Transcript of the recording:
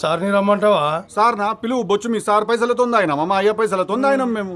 సార్ని రమ్మంటావా? సార్ నా పిలువు బొచ్చు మీ సార్ పైసలతో ఆయన మా అయ్య పైసలతో ఆయన మేము.